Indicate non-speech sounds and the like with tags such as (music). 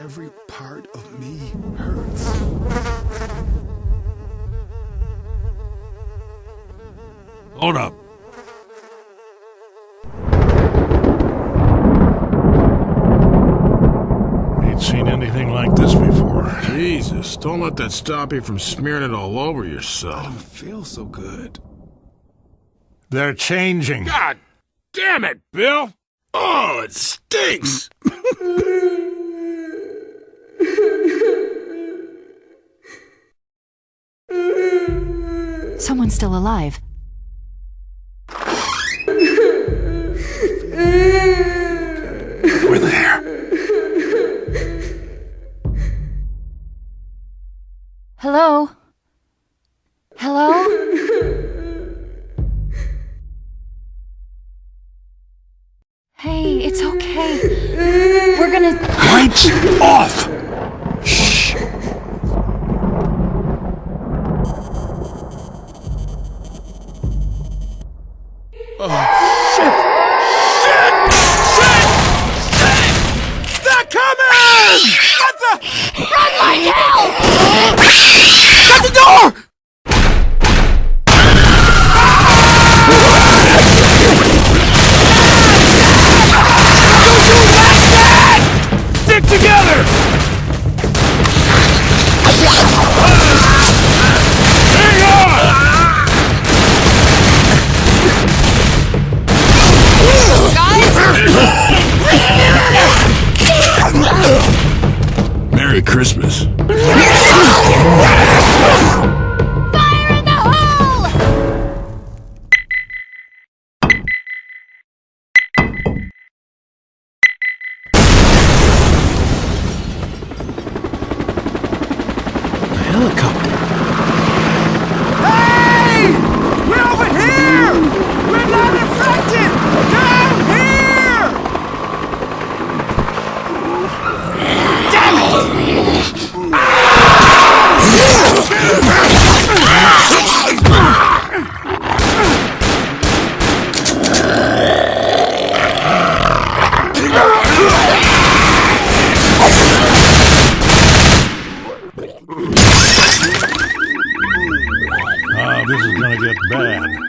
Every part of me hurts. Hold up. Ain't seen anything like this before. Jesus, don't let that stop you from smearing it all over I yourself. don't feel so good. They're changing. God damn it, Bill! Oh, it stinks! (clears throat) Someone's still alive. We're there. Hello? Hello? Hey, it's okay. We're gonna. Lights off! They're coming! What the? Run like hell! Christmas. Fire in the hole! Helicopter. This is gonna get bad.